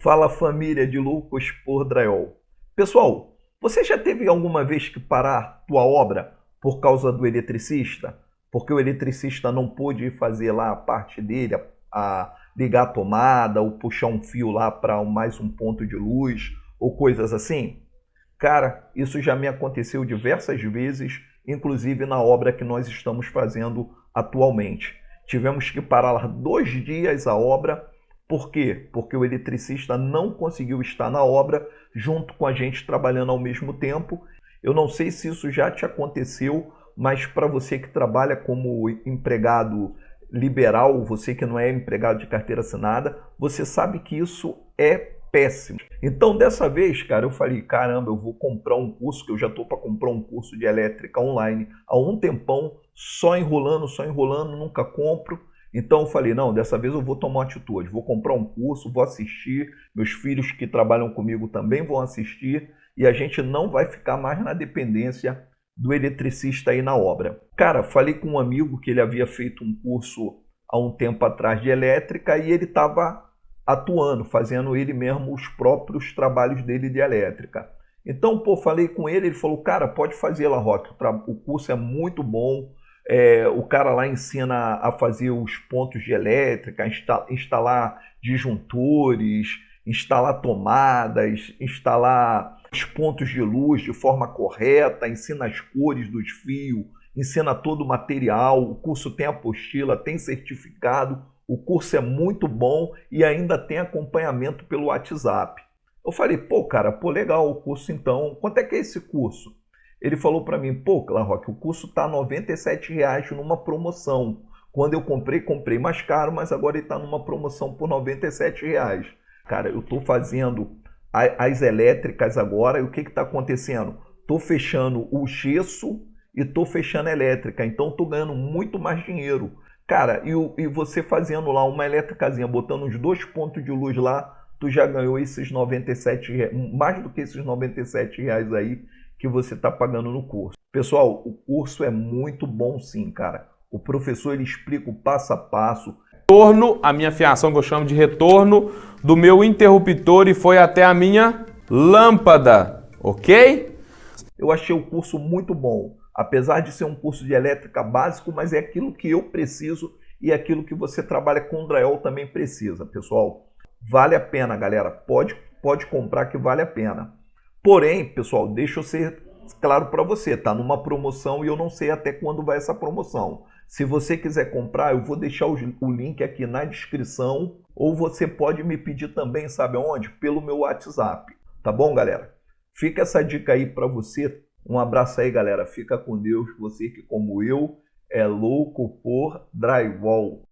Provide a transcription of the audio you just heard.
Fala família de loucos por drywall. Pessoal, você já teve alguma vez que parar tua obra por causa do eletricista? Porque o eletricista não pôde fazer lá a parte dele, a, a ligar a tomada ou puxar um fio lá para mais um ponto de luz ou coisas assim? Cara, isso já me aconteceu diversas vezes, inclusive na obra que nós estamos fazendo atualmente. Tivemos que parar dois dias a obra por quê? Porque o eletricista não conseguiu estar na obra junto com a gente trabalhando ao mesmo tempo. Eu não sei se isso já te aconteceu, mas para você que trabalha como empregado liberal, você que não é empregado de carteira assinada, você sabe que isso é péssimo. Então, dessa vez, cara, eu falei, caramba, eu vou comprar um curso, que eu já estou para comprar um curso de elétrica online há um tempão, só enrolando, só enrolando, nunca compro. Então eu falei, não, dessa vez eu vou tomar uma atitude, vou comprar um curso, vou assistir, meus filhos que trabalham comigo também vão assistir e a gente não vai ficar mais na dependência do eletricista aí na obra. Cara, falei com um amigo que ele havia feito um curso há um tempo atrás de elétrica e ele estava atuando, fazendo ele mesmo os próprios trabalhos dele de elétrica. Então, pô, falei com ele, ele falou, cara, pode fazer lá, Rock, o curso é muito bom, é, o cara lá ensina a fazer os pontos de elétrica, instalar disjuntores, instalar tomadas, instalar os pontos de luz de forma correta, ensina as cores dos fios, ensina todo o material, o curso tem apostila, tem certificado, o curso é muito bom e ainda tem acompanhamento pelo WhatsApp. Eu falei, pô, cara, pô, legal o curso então. Quanto é que é esse curso? Ele falou para mim, pô, Clarrock, o curso está R$ reais numa promoção. Quando eu comprei, comprei mais caro, mas agora ele está numa promoção por R$ reais. Cara, eu estou fazendo as elétricas agora e o que está acontecendo? Estou fechando o gesso e estou fechando a elétrica, então estou ganhando muito mais dinheiro. Cara, e, e você fazendo lá uma elétricazinha, botando os dois pontos de luz lá, tu já ganhou esses 97 reais, mais do que esses 97 reais aí que você está pagando no curso. Pessoal, o curso é muito bom sim, cara. O professor ele explica o passo a passo. Retorno, a minha fiação que eu chamo de retorno do meu interruptor e foi até a minha lâmpada, ok? Eu achei o curso muito bom, apesar de ser um curso de elétrica básico, mas é aquilo que eu preciso e é aquilo que você trabalha com drywall também precisa, pessoal. Vale a pena, galera. Pode, pode comprar que vale a pena. Porém, pessoal, deixa eu ser claro para você, tá numa promoção e eu não sei até quando vai essa promoção. Se você quiser comprar, eu vou deixar o link aqui na descrição ou você pode me pedir também, sabe aonde? Pelo meu WhatsApp. Tá bom, galera? Fica essa dica aí para você. Um abraço aí, galera. Fica com Deus. Você que, como eu, é louco por drywall.